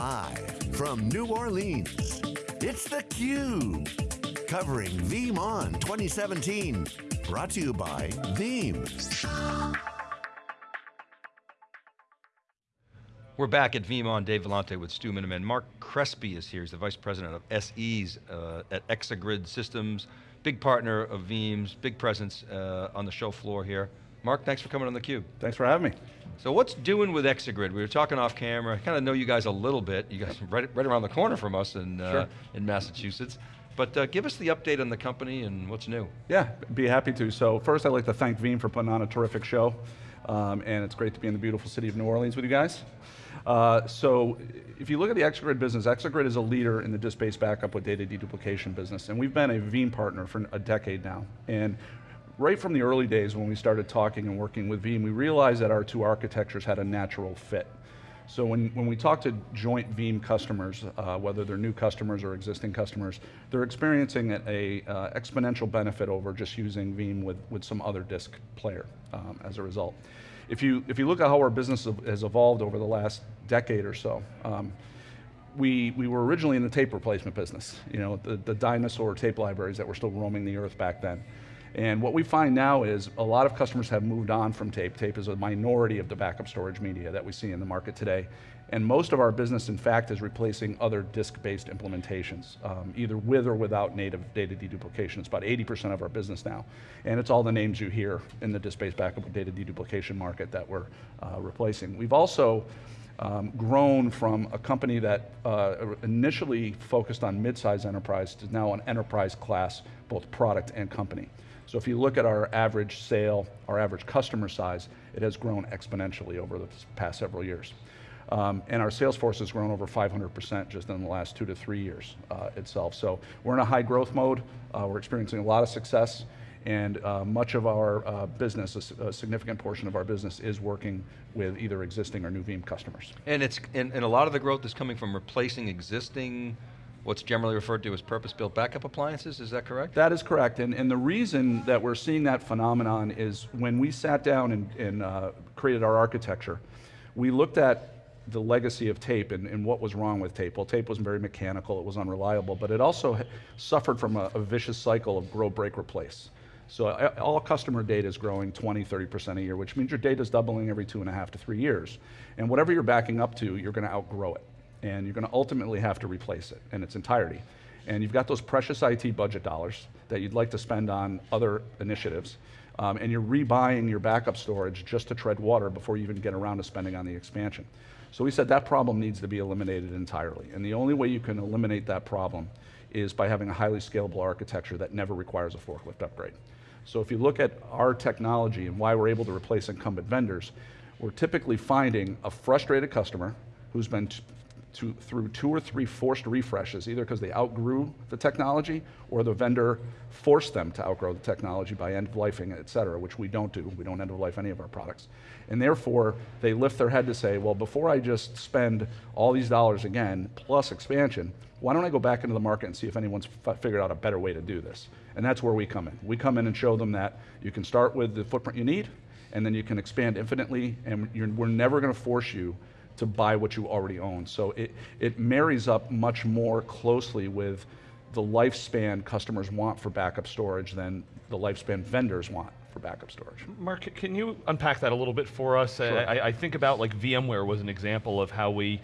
Live from New Orleans, it's theCUBE. Covering VeeamON 2017. Brought to you by Veeam. We're back at VeeamON, Dave Vellante with Stu Miniman. Marc Crespi is here, he's the Vice President of SEs uh, at Exagrid Systems, big partner of Veeam's, big presence uh, on the show floor here. Mark, thanks for coming on theCUBE. Thanks for having me. So what's doing with Exagrid? We were talking off camera, I kind of know you guys a little bit. You guys are right, right around the corner from us in, uh, in Massachusetts. But uh, give us the update on the company and what's new. Yeah, be happy to. So first I'd like to thank Veeam for putting on a terrific show. Um, and it's great to be in the beautiful city of New Orleans with you guys. Uh, so if you look at the Exagrid business, Exagrid is a leader in the disk-based backup with data deduplication business, and we've been a Veeam partner for a decade now. And right from the early days when we started talking and working with Veeam, we realized that our two architectures had a natural fit. So when, when we talk to joint Veeam customers, uh, whether they're new customers or existing customers, they're experiencing a uh, exponential benefit over just using Veeam with, with some other disk player um, as a result. If you, if you look at how our business has evolved over the last decade or so, um, we, we were originally in the tape replacement business, you know, the, the dinosaur tape libraries that were still roaming the earth back then. And what we find now is a lot of customers have moved on from tape. Tape is a minority of the backup storage media that we see in the market today. And most of our business, in fact, is replacing other disk-based implementations, um, either with or without native data deduplication. It's about 80% of our business now. And it's all the names you hear in the disk-based backup data deduplication market that we're uh, replacing. We've also um, grown from a company that uh, initially focused on mid-size enterprise to now an enterprise class, both product and company. So if you look at our average sale, our average customer size, it has grown exponentially over the past several years. Um, and our sales force has grown over 500% just in the last two to three years uh, itself. So we're in a high growth mode, uh, we're experiencing a lot of success, and uh, much of our uh, business, a, a, significant portion of our business is working with either existing or new Veeam customers. And, it's, and, and a lot of the growth is coming from replacing existing what's generally referred to as purpose-built backup appliances, is that correct? That is correct, and, and the reason that we're seeing that phenomenon is when we sat down and, and uh, created our architecture, we looked at the legacy of tape and, and, what was wrong with tape. Well, tape was very mechanical, it was unreliable, but it also suffered from a, a vicious cycle of grow, break, replace. So all customer data is growing 20, 30% a year, which means your data is doubling every two and a half to three years. And whatever you're backing up to, you're going to outgrow it and you're going to ultimately have to replace it in its entirety. And you've got those precious IT budget dollars that you'd like to spend on other initiatives, um, and you're rebuying your backup storage just to tread water before you even get around to spending on the expansion. So we said that problem needs to be eliminated entirely, and the only way you can eliminate that problem is by having a highly scalable architecture that never requires a forklift upgrade. So if you look at our technology and why we're able to replace incumbent vendors, we're typically finding a frustrated customer who's been to, through two or three forced refreshes, either because they outgrew the technology or the vendor forced them to outgrow the technology by end of lifing, et cetera, which we don't do. We don't end of life any of our products. And therefore, they lift their head to say, well, before I just spend all these dollars again, plus expansion, why don't I go back into the market and see if anyone's figured out a better way to do this? And that's where we come in. We come in and show them that you can start with the footprint you need, and then you can expand infinitely, and we're never going to force you to buy what you already own. So it, it marries up much more closely with the lifespan customers want for backup storage than the lifespan vendors want for backup storage. Marc, can you unpack that a little bit for us? Sure. I, I, think about like VMware was an example of how we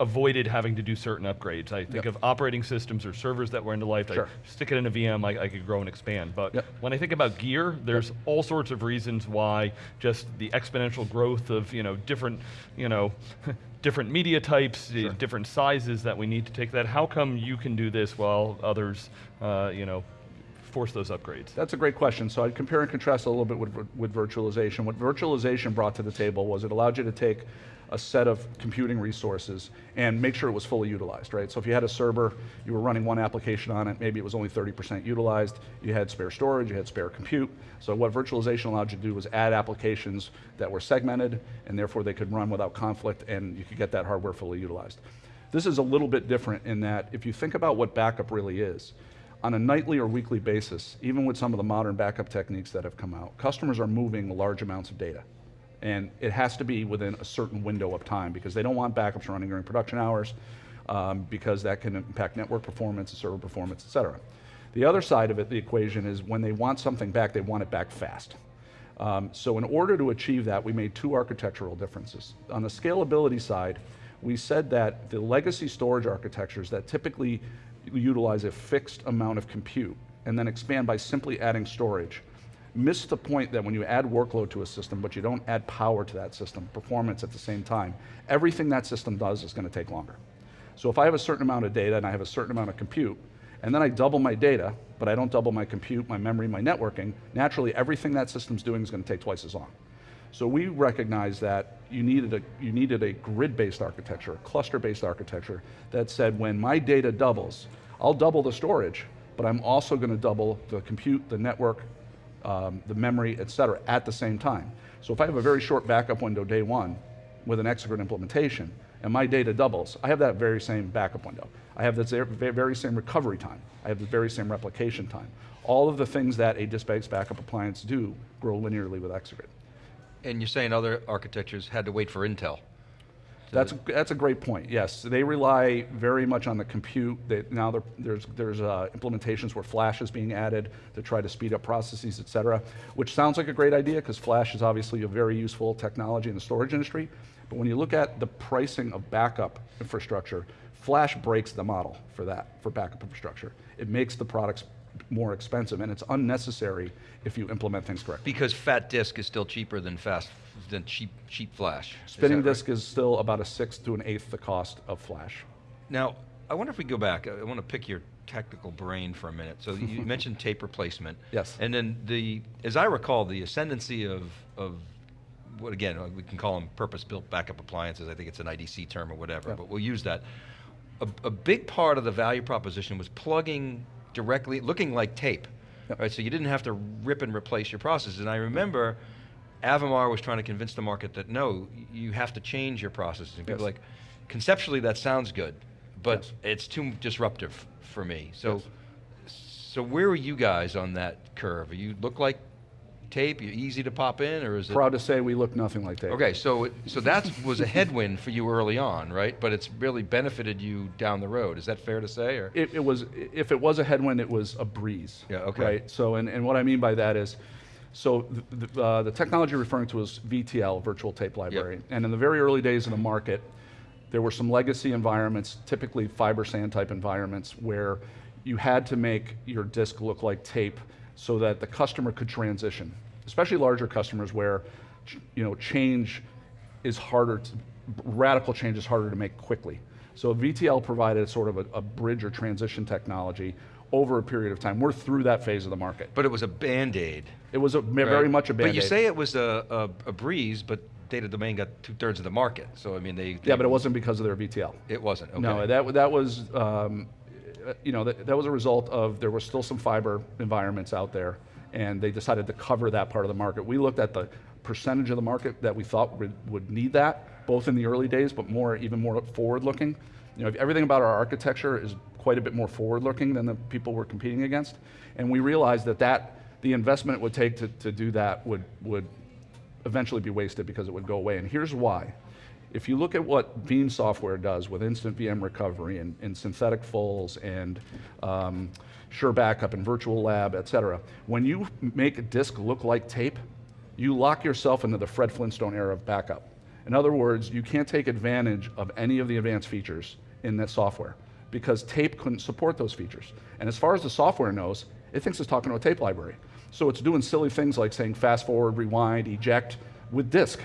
avoided having to do certain upgrades. I think yep. of operating systems or servers that were end of life, sure. I stick it in a VM, I, I, could grow and expand. But yep. when I think about gear, there's yep. all sorts of reasons why just the exponential growth of you know different, you know, different media types, sure. different sizes that we need to take that. How come you can do this while others, uh, you know, force those upgrades? That's a great question. So I'd compare and contrast a little bit with, with virtualization. What virtualization brought to the table was it allowed you to take a set of computing resources and make sure it was fully utilized, right? So if you had a server, you were running one application on it, maybe it was only 30% utilized, you had spare storage, you had spare compute. So what virtualization allowed you to do was add applications that were segmented and therefore they could run without conflict and you could get that hardware fully utilized. This is a little bit different in that if you think about what backup really is, on a nightly or weekly basis, even with some of the modern backup techniques that have come out, customers are moving large amounts of data And it has to be within a certain window of time because they don't want backups running during production hours um, because that can impact network performance, server performance, et cetera. The other side of it, the equation, is when they want something back, they want it back fast. Um, so in order to achieve that, we made two architectural differences. On the scalability side, we said that the legacy storage architectures that typically utilize a fixed amount of compute and then expand by simply adding storage miss the point that when you add workload to a system, but you don't add power to that system, performance at the same time, everything that system does is going to take longer. So if I have a certain amount of data and I have a certain amount of compute, and then I double my data, but I don't double my compute, my memory, my networking, naturally everything that system's doing is going to take twice as long. So we recognize that you needed a, you needed a grid-based architecture, a cluster-based architecture that said when my data doubles, I'll double the storage, but I'm also going to double the compute, the network, um, the memory, et cetera, at the same time. So if I have a very short backup window day one with an Exagrid implementation, and my data doubles, I have that very same backup window. I have the very same recovery time. I have the very same replication time. All of the things that a disk-based backup appliance do grow linearly with Exagrid. And you're saying other architectures had to wait for Intel? That's, that's a great point, yes. They rely very much on the compute. They, now there's, there's uh, implementations where Flash is being added to try to speed up processes, et cetera, which sounds like a great idea because Flash is obviously a very useful technology in the storage industry. But when you look at the pricing of backup infrastructure, Flash breaks the model for that, for backup infrastructure. It makes the products more expensive, and it's unnecessary if you implement things correctly. Because fat disk is still cheaper than fast than cheap cheap flash. Spinning disk right? is still about a sixth to an eighth the cost of flash. Now, I wonder if we go back. I want to pick your technical brain for a minute. So you mentioned tape replacement. Yes. And then the, as I recall, the ascendancy of of what again uh, we can call them purpose-built backup appliances. I think it's an IDC term or whatever, but we'll use that. A, a big part of the value proposition was plugging directly, looking like tape. Yep. Right, so you didn't have to rip and replace your processes. And I remember Avamar was trying to convince the market that no, you have to change your processes. And people yes. like, conceptually that sounds good, but yes. it's too disruptive for me. So, yes. so where are you guys on that curve? You look like tape? Easy to pop in, or is it? Proud to say we look nothing like tape. Okay, so it, so that was a headwind for you early on, right? But it's really benefited you down the road. Is that fair to say? Or it, it was. If it was a headwind, it was a breeze. Yeah. Okay. Right. So, and, and what I mean by that is. So the, uh, the technology referring to is VTL, Virtual Tape Library. Yep. And in the very early days of the market, there were some legacy environments, typically FiberSAN type environments, where you had to make your disk look like tape so that the customer could transition, especially larger customers where you know, change is harder, to, radical change is harder to make quickly. So VTL provided sort of a, a, bridge or transition technology over a period of time. We're through that phase of the market. But it was a band-aid. It was a, right? very much a band-aid. But you say it was a, a, a breeze, but Data Domain got two-thirds of the market. So I mean, they, they, Yeah, but it wasn't because of their VTL. It wasn't, okay. No, that, that was, um, Uh, you know, that, that was a result of there were still some fiber environments out there, and they decided to cover that part of the market. We looked at the percentage of the market that we thought would, would need that, both in the early days, but more, even more forward-looking. You know, everything about our architecture is quite a bit more forward-looking than the people we're competing against, and we realized that that the investment it would take to, to do that would would eventually be wasted because it would go away. And here's why. If you look at what Veeam software does with instant VM recovery and, and synthetic fulls and um, SureBackup and Virtual Lab, et cetera, when you make a disk look like tape, you lock yourself into the Fred Flintstone era of backup. In other words, you can't take advantage of any of the advanced features in that software because tape couldn't support those features. And as far as the software knows, it thinks it's talking to a tape library. So it's doing silly things like saying fast forward, rewind, eject with disk.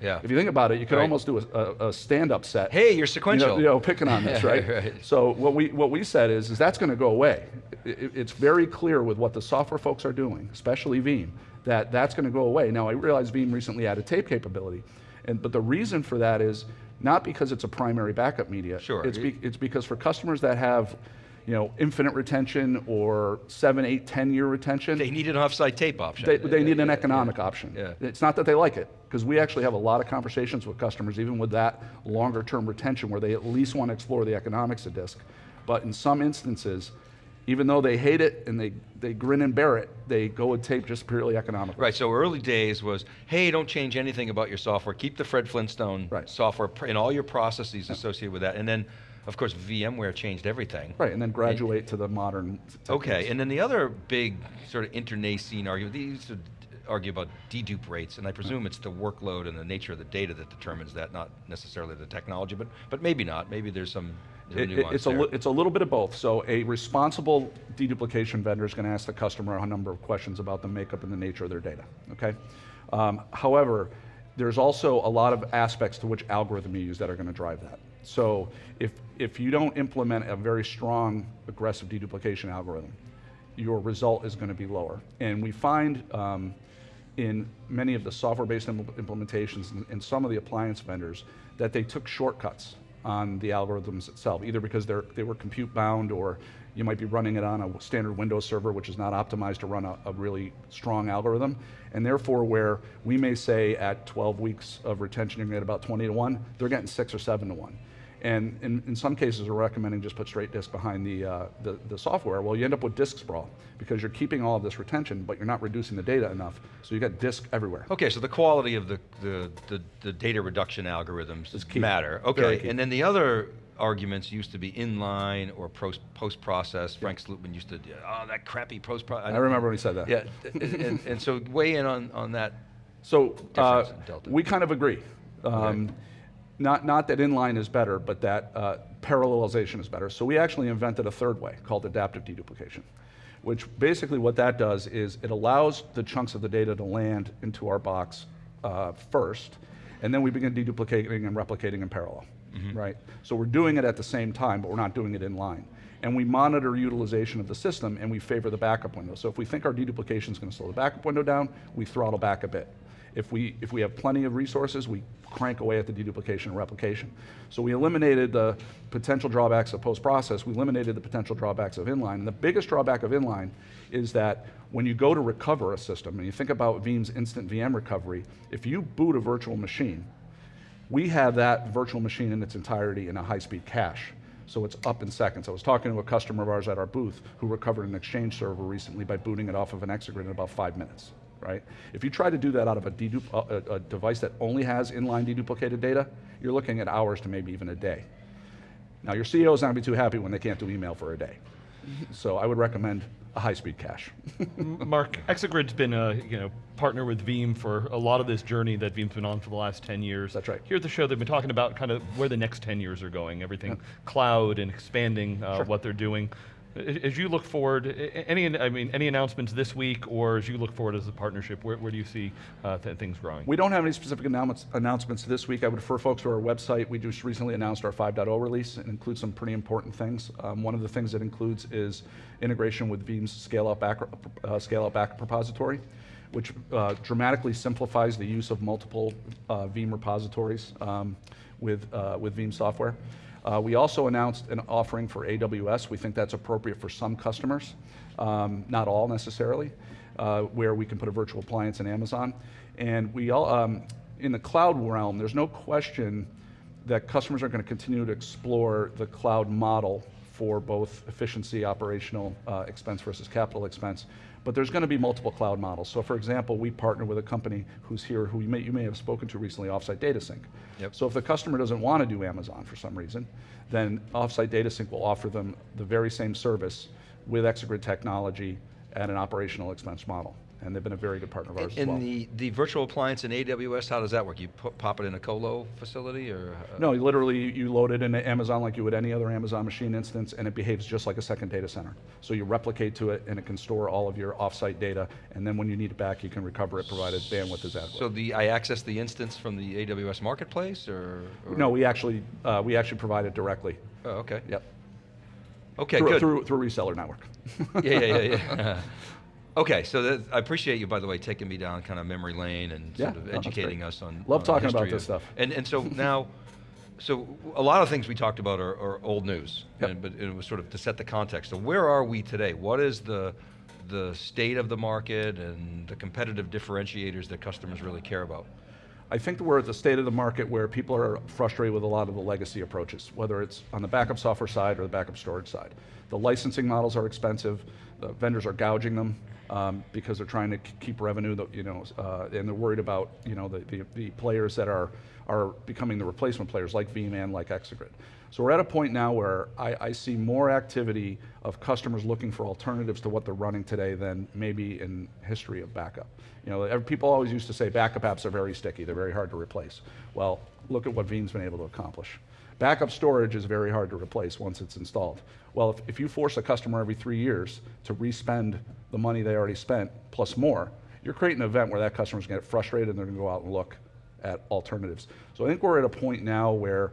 Yeah. If you think about it, you could right. almost do a, a, a, stand-up set. Hey, you're sequential. You know, you know picking on this, right? right? So what we what we said is, is that's going to go away. It, it's very clear with what the software folks are doing, especially Veeam, that that's going to go away. Now I realize Veeam recently added tape capability, and but the reason for that is not because it's a primary backup media. Sure. It's be, it's because for customers that have you know, infinite retention or seven, eight, ten year retention. They need an offsite tape option. They, they need an economic yeah. option. Yeah. It's not that they like it, because we actually have a lot of conversations with customers, even with that longer term retention, where they at least want to explore the economics of disk. But in some instances, even though they hate it and they, they grin and bear it, they go with tape just purely economically. Right, so early days was, hey, don't change anything about your software. Keep the Fred Flintstone right. software and all your processes associated with that. And then, of course, VMware changed everything. Right, and then graduate and, to the modern techniques. Okay, and then the other big sort of internecine argument, these argue about dedupe rates, and I presume it's the workload and the nature of the data that determines that, not necessarily the technology, but, but maybe not. Maybe there's some it, it's, a it's a little bit of both. So a responsible deduplication vendor is going to ask the customer a number of questions about the makeup and the nature of their data, okay? Um, however, there's also a lot of aspects to which algorithm you use that are going to drive that. So if, if you don't implement a very strong, aggressive deduplication algorithm, your result is going to be lower. And we find um, in many of the software-based implementations and, and some of the appliance vendors that they took shortcuts on the algorithms itself, either because they're, they were compute bound or you might be running it on a standard Windows server which is not optimized to run a, a, really strong algorithm. And therefore where we may say at 12 weeks of retention you're get about 20 to 1, they're getting 6 or 7 to 1. And in, in some cases, we're recommending just put straight disk behind the, uh, the, the, software. Well, you end up with disk sprawl because you're keeping all of this retention, but you're not reducing the data enough. So you got disk everywhere. Okay, so the quality of the, the, the, the data reduction algorithms matter. Okay, and then the other arguments used to be inline or post-process. Frank Slootman used to, oh, that crappy post-process. I remember when he said that. Yeah, and, and, so weigh in on, on that So uh, we kind of agree. Um, okay. Not, not that inline is better, but that uh, parallelization is better. So we actually invented a third way called adaptive deduplication, which basically what that does is it allows the chunks of the data to land into our box uh, first, and then we begin deduplicating and replicating in parallel, mm -hmm. right? So we're doing it at the same time, but we're not doing it in line. And we monitor utilization of the system and we favor the backup window. So if we think our deduplication is going to slow the backup window down, we throttle back a bit. If we, if we have plenty of resources, we crank away at the deduplication and replication. So we eliminated the potential drawbacks of post-process, we eliminated the potential drawbacks of inline. And the biggest drawback of inline is that when you go to recover a system, and you think about Veeam's instant VM recovery, if you boot a virtual machine, we have that virtual machine in its entirety in a high-speed cache. So it's up in seconds. I was talking to a customer of ours at our booth who recovered an Exchange server recently by booting it off of an Exagrid in about five minutes right? If you try to do that out of a, a, a device that only has inline deduplicated data, you're looking at hours to maybe even a day. Now your CEO is not going to be too happy when they can't do email for a day. So I would recommend a high-speed cache. Marc, Exagrid's been a you know partner with Veeam for a lot of this journey that Veeam's been on for the last 10 years. That's right. Here at the show, they've been talking about kind of where the next 10 years are going, everything yeah. cloud and expanding uh, sure. what they're doing. As you look forward, any I mean any announcements this week, or as you look forward as a partnership, where, where do you see uh, th things growing? We don't have any specific announcements this week. I would refer folks to our website. We just recently announced our 5.0 release. And includes some pretty important things. Um, one of the things it includes is integration with Veeam's scale-out back, uh, scale backup repository which uh, dramatically simplifies the use of multiple uh, Veeam repositories um, with, uh, with Veeam software. Uh, we also announced an offering for AWS. We think that's appropriate for some customers, um, not all necessarily, uh, where we can put a virtual appliance in Amazon. And we all, um, in the cloud realm, there's no question that customers are going to continue to explore the cloud model for both efficiency, operational uh, expense versus capital expense. But there's going to be multiple cloud models. So for example, we partner with a company who's here who you may, you may have spoken to recently, Offsite Data Sync. Yep. So if the customer doesn't want to do Amazon for some reason, then Offsite Data Sync will offer them the very same service with Exagrid technology at an operational expense model and they've been a very good partner of ours and, as well. And the, the virtual appliance in AWS, how does that work? You put, pop it in a colo facility or? Uh, no, literally you load it into Amazon like you would any other Amazon machine instance and it behaves just like a second data center. So you replicate to it and it can store all of your offsite data and then when you need it back you can recover it provided bandwidth is adequate. So the, I access the instance from the AWS marketplace or? or? No, we actually, uh, we actually provide it directly. Oh, okay. Yep. Okay, through, good. Through, through reseller network. yeah, yeah, yeah. yeah. Okay, so that, I appreciate you, by the way, taking me down kind of memory lane and yeah, sort of educating us on. Love on talking about of, this stuff. And and so now, so a lot of things we talked about are, are old news, yep. and, but it was sort of to set the context. So where are we today? What is the the state of the market and the competitive differentiators that customers really care about? I think that we're at the state of the market where people are frustrated with a lot of the legacy approaches, whether it's on the backup software side or the backup storage side. The licensing models are expensive, the vendors are gouging them um, because they're trying to keep revenue, you know, uh, and they're worried about you know the, the, the, players that are are becoming the replacement players like Veeam and like Exagrid. So we're at a point now where I, I, see more activity of customers looking for alternatives to what they're running today than maybe in history of backup. You know, people always used to say backup apps are very sticky, they're very hard to replace. Well, look at what Veeam's been able to accomplish. Backup storage is very hard to replace once it's installed. Well, if, if you force a customer every three years to respend the money they already spent plus more, you're creating an event where that customer's gonna get frustrated and they're gonna go out and look at alternatives. So I think we're at a point now where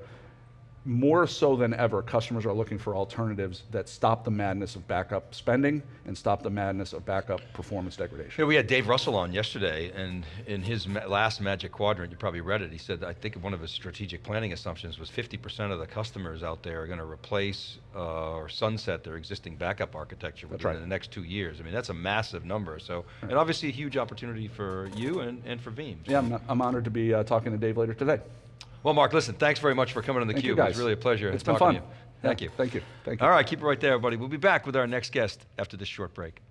more so than ever, customers are looking for alternatives that stop the madness of backup spending and stop the madness of backup performance degradation. Yeah, we had Dave Russell on yesterday, and in his last Magic Quadrant, you probably read it, he said, I think one of his strategic planning assumptions was 50% of the customers out there are going to replace uh, or sunset their existing backup architecture within right. the next two years. I mean, that's a massive number, so, right. and obviously a huge opportunity for you and, and for Veeam. Yeah, I'm, I'm honored to be uh, talking to Dave later today. Well, Marc, listen, thanks very much for coming on theCUBE. It was really a pleasure It's been fun. Thank yeah, you. Thank you. Thank you. All right, keep it right there, everybody. We'll be back with our next guest after this short break.